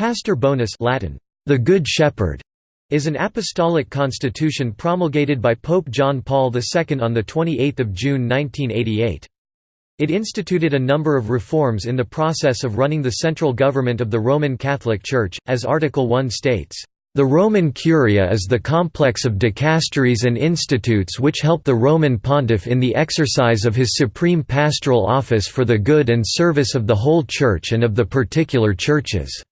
Pastor Bonus Latin, the Good Shepherd, is an apostolic constitution promulgated by Pope John Paul II on 28 June 1988. It instituted a number of reforms in the process of running the central government of the Roman Catholic Church, as Article 1 states, "...the Roman Curia is the complex of dicasteries and institutes which help the Roman pontiff in the exercise of his supreme pastoral office for the good and service of the whole Church and of the particular churches."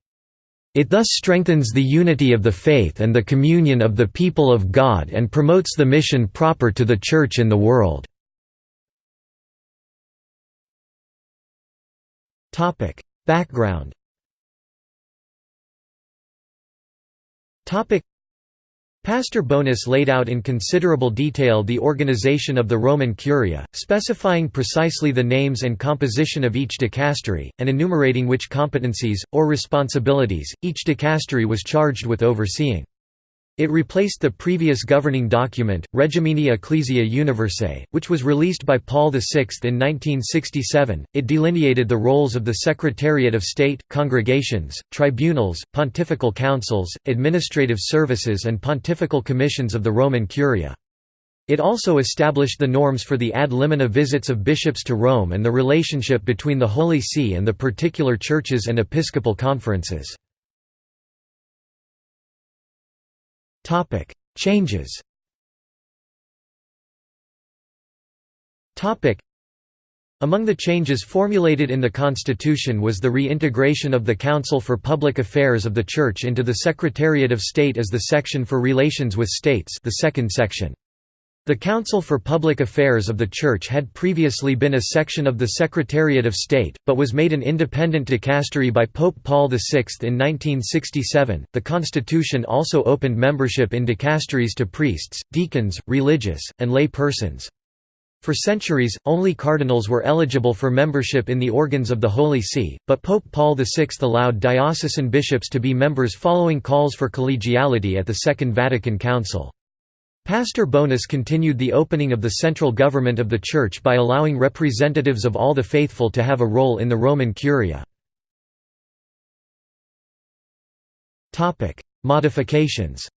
It thus strengthens the unity of the faith and the communion of the people of God and promotes the mission proper to the Church in the world. Background Pastor Bonus laid out in considerable detail the organization of the Roman Curia, specifying precisely the names and composition of each dicastery, and enumerating which competencies, or responsibilities, each dicastery was charged with overseeing. It replaced the previous governing document, Regimini Ecclesiae Universae, which was released by Paul VI in 1967. It delineated the roles of the Secretariat of State, congregations, tribunals, pontifical councils, administrative services, and pontifical commissions of the Roman Curia. It also established the norms for the ad limina visits of bishops to Rome and the relationship between the Holy See and the particular churches and episcopal conferences. Changes Topic: among the changes formulated in the Constitution was the reintegration of the Council for Public Affairs of the Church into the Secretariat of State as the section for relations with states the second section. The Council for Public Affairs of the Church had previously been a section of the Secretariat of State, but was made an independent dicastery by Pope Paul VI in 1967. The Constitution also opened membership in dicasteries to priests, deacons, religious, and lay persons. For centuries, only cardinals were eligible for membership in the organs of the Holy See, but Pope Paul VI allowed diocesan bishops to be members following calls for collegiality at the Second Vatican Council. Pastor Bonus continued the opening of the central government of the Church by allowing representatives of all the faithful to have a role in the Roman Curia. Modifications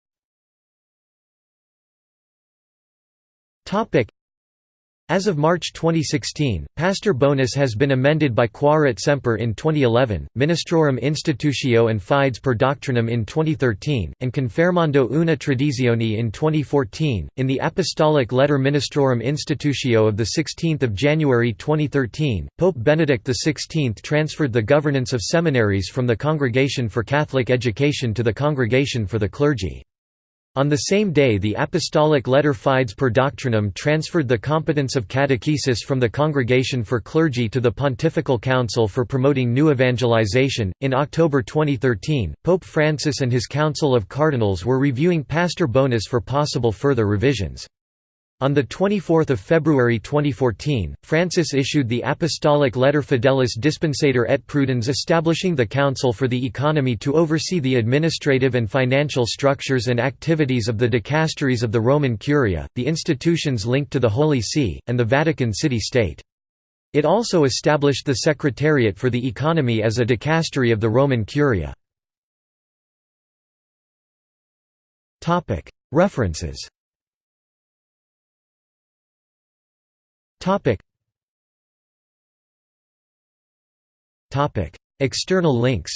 as of March 2016, Pastor Bonus has been amended by Quaerit semper in 2011, Ministrorum Institutio and Fides per Doctrinam in 2013, and Confermando una Tradizione in 2014. In the Apostolic Letter Ministrorum Institutio of 16 January 2013, Pope Benedict XVI transferred the governance of seminaries from the Congregation for Catholic Education to the Congregation for the Clergy. On the same day the Apostolic Letter Fides per Doctrinam transferred the competence of catechesis from the Congregation for Clergy to the Pontifical Council for Promoting New Evangelization. In October 2013, Pope Francis and his Council of Cardinals were reviewing Pastor Bonus for possible further revisions. On 24 February 2014, Francis issued the Apostolic Letter Fidelis Dispensator et Prudens establishing the Council for the Economy to oversee the administrative and financial structures and activities of the dicasteries of the Roman Curia, the institutions linked to the Holy See, and the Vatican City-State. It also established the Secretariat for the Economy as a dicastery of the Roman Curia. References Topic. Topic. External links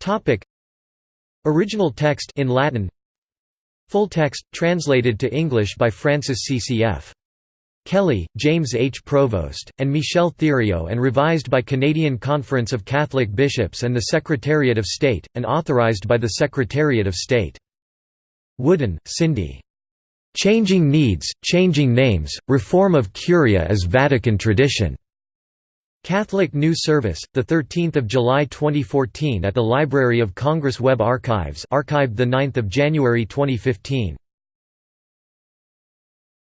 Topic. Original text in Latin Full text, translated to English by Francis CCF. Kelly, James H. Provost, and Michel Thériault and revised by Canadian Conference of Catholic Bishops and the Secretariat of State, and authorized by the Secretariat of State. Wooden, Cindy. Changing Needs, Changing Names, Reform of Curia as Vatican Tradition. Catholic News Service, 13 July 2014 at the Library of Congress Web Archives archived 9 January 2015.